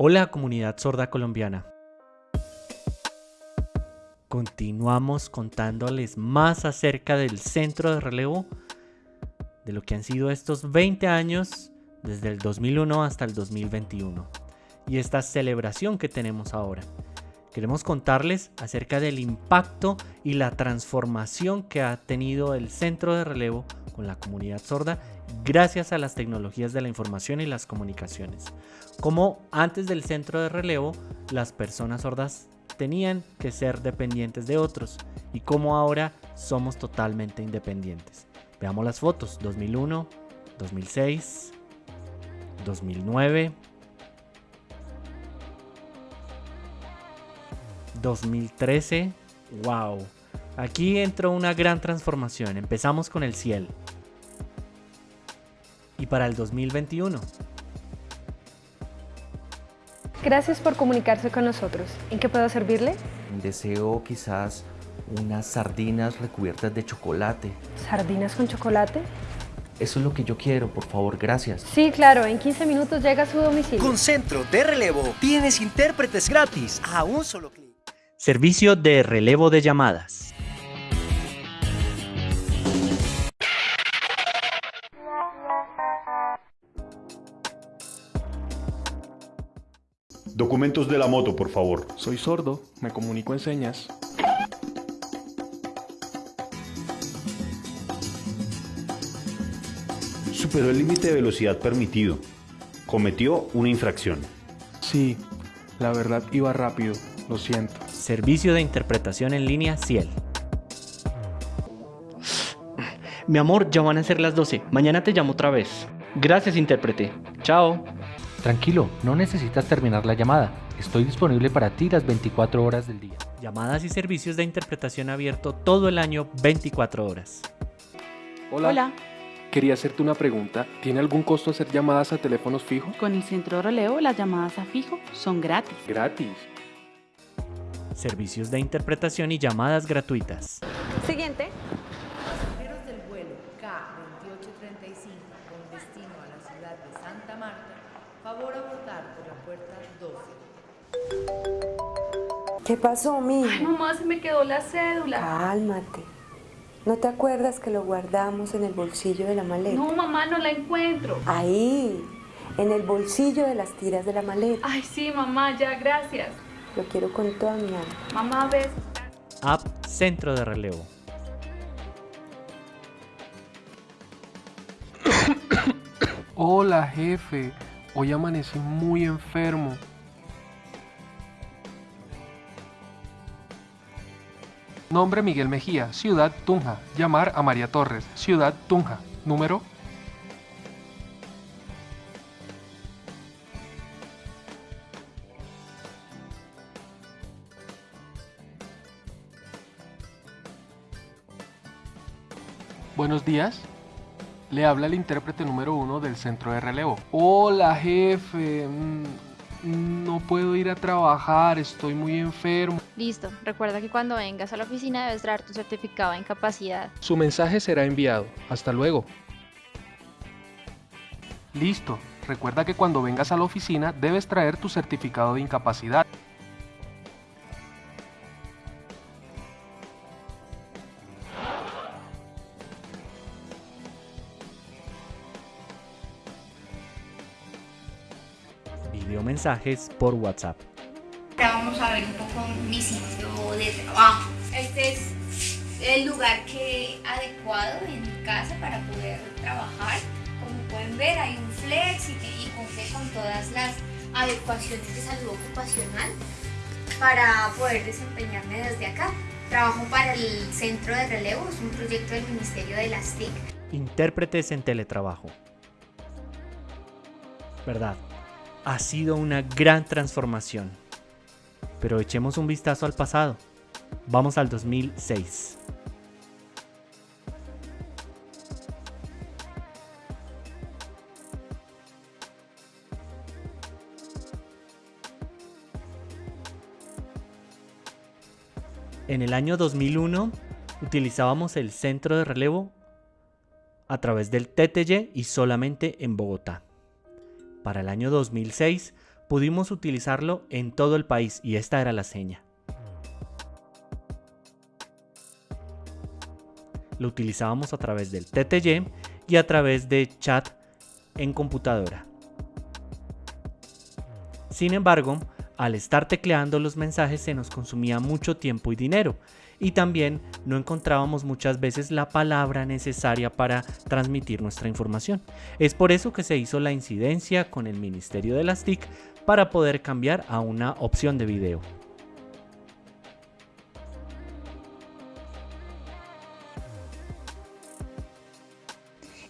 Hola comunidad sorda colombiana. Continuamos contándoles más acerca del centro de relevo, de lo que han sido estos 20 años desde el 2001 hasta el 2021 y esta celebración que tenemos ahora. Queremos contarles acerca del impacto y la transformación que ha tenido el centro de relevo con la comunidad sorda gracias a las tecnologías de la información y las comunicaciones. Como antes del centro de relevo, las personas sordas tenían que ser dependientes de otros y como ahora somos totalmente independientes. Veamos las fotos, 2001, 2006, 2009, 2013, wow. Aquí entró una gran transformación, empezamos con el cielo y para el 2021. Gracias por comunicarse con nosotros. ¿En qué puedo servirle? Deseo quizás unas sardinas recubiertas de chocolate. ¿Sardinas con chocolate? Eso es lo que yo quiero, por favor, gracias. Sí, claro, en 15 minutos llega a su domicilio. Con Centro de Relevo tienes intérpretes gratis a un solo clic. Servicio de relevo de llamadas. Documentos de la moto, por favor. Soy sordo, me comunico en señas. Superó el límite de velocidad permitido. Cometió una infracción. Sí, la verdad iba rápido, lo siento. Servicio de interpretación en línea Ciel. Mi amor, ya van a ser las 12. Mañana te llamo otra vez. Gracias, intérprete. Chao. Tranquilo, no necesitas terminar la llamada. Estoy disponible para ti las 24 horas del día. Llamadas y servicios de interpretación abierto todo el año 24 horas. Hola. Hola, Quería hacerte una pregunta. ¿Tiene algún costo hacer llamadas a teléfonos fijos? con el centro de relevo las llamadas a fijo son gratis. Gratis. Servicios de interpretación y llamadas gratuitas. Siguiente. ¿Qué pasó, mija? Ay, mamá, se me quedó la cédula. Cálmate. ¿No te acuerdas que lo guardamos en el bolsillo de la maleta? No, mamá, no la encuentro. Ahí, en el bolsillo de las tiras de la maleta. Ay, sí, mamá, ya, gracias. Lo quiero con toda mi alma. Mamá, ves. App Centro de Relevo. Hola, jefe. Hoy amanecí muy enfermo. Nombre Miguel Mejía, Ciudad Tunja. Llamar a María Torres, Ciudad Tunja. Número Buenos días. Le habla el intérprete número uno del centro de relevo. Hola, jefe. No puedo ir a trabajar, estoy muy enfermo. Listo, recuerda que cuando vengas a la oficina debes traer tu certificado de incapacidad. Su mensaje será enviado. Hasta luego. Listo. Recuerda que cuando vengas a la oficina debes traer tu certificado de incapacidad. Videomensajes por WhatsApp. Ahora vamos a ver un poco mi sitio de trabajo. Este es el lugar que adecuado en mi casa para poder trabajar. Como pueden ver hay un flex y, y cumple con todas las adecuaciones de salud ocupacional para poder desempeñarme desde acá. Trabajo para el Centro de Relevo, es un proyecto del Ministerio de las TIC. Intérpretes en teletrabajo. Verdad, ha sido una gran transformación. Pero echemos un vistazo al pasado. Vamos al 2006. En el año 2001 utilizábamos el centro de relevo a través del TTY y solamente en Bogotá. Para el año 2006 pudimos utilizarlo en todo el país y esta era la seña. Lo utilizábamos a través del TTY y a través de chat en computadora. Sin embargo, al estar tecleando los mensajes se nos consumía mucho tiempo y dinero y también no encontrábamos muchas veces la palabra necesaria para transmitir nuestra información. Es por eso que se hizo la incidencia con el Ministerio de las TIC para poder cambiar a una opción de video.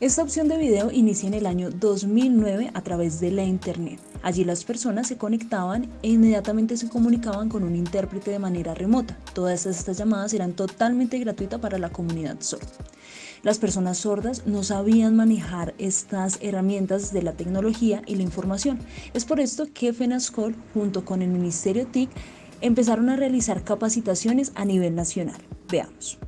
Esta opción de video inicia en el año 2009 a través de la internet. Allí las personas se conectaban e inmediatamente se comunicaban con un intérprete de manera remota. Todas estas llamadas eran totalmente gratuitas para la comunidad sorda. Las personas sordas no sabían manejar estas herramientas de la tecnología y la información. Es por esto que FENASCOL junto con el Ministerio TIC empezaron a realizar capacitaciones a nivel nacional. Veamos.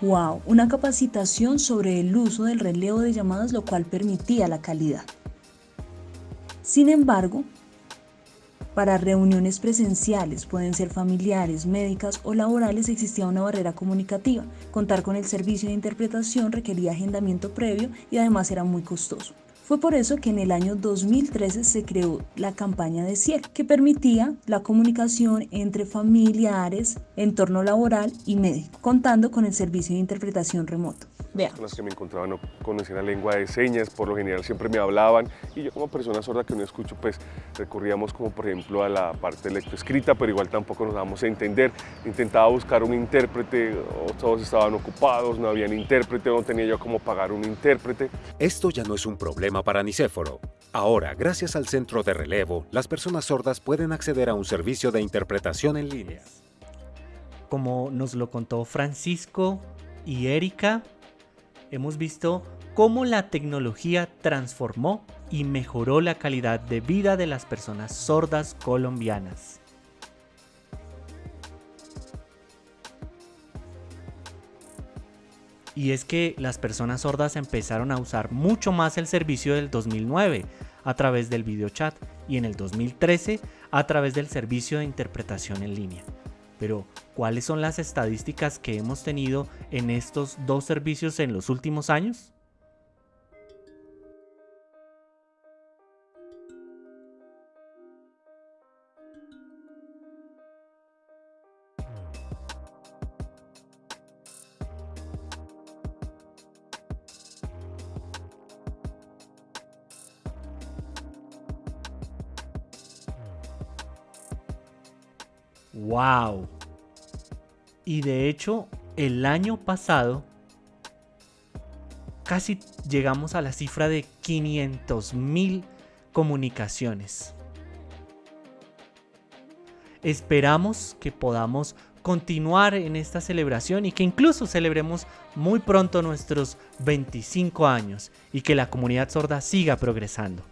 Wow, una capacitación sobre el uso del relevo de llamadas lo cual permitía la calidad. Sin embargo, para reuniones presenciales, pueden ser familiares, médicas o laborales, existía una barrera comunicativa. Contar con el servicio de interpretación requería agendamiento previo y además era muy costoso. Fue por eso que en el año 2013 se creó la campaña de CIEL, que permitía la comunicación entre familiares, entorno laboral y médico, contando con el servicio de interpretación remoto. Con las que me encontraba no conocían la lengua de señas, por lo general siempre me hablaban y yo como persona sorda que no escucho, pues recurríamos como por ejemplo a la parte lectoescrita, pero igual tampoco nos dábamos a entender. Intentaba buscar un intérprete, todos estaban ocupados, no había intérprete, no tenía yo cómo pagar un intérprete. Esto ya no es un problema para Nicéforo. Ahora, gracias al centro de relevo, las personas sordas pueden acceder a un servicio de interpretación en línea. Como nos lo contó Francisco y Erika, hemos visto cómo la tecnología transformó y mejoró la calidad de vida de las personas sordas colombianas. Y es que las personas sordas empezaron a usar mucho más el servicio del 2009 a través del videochat y en el 2013 a través del servicio de interpretación en línea. Pero, ¿cuáles son las estadísticas que hemos tenido en estos dos servicios en los últimos años? ¡Wow! Y de hecho, el año pasado casi llegamos a la cifra de 500.000 comunicaciones. Esperamos que podamos continuar en esta celebración y que incluso celebremos muy pronto nuestros 25 años y que la comunidad sorda siga progresando.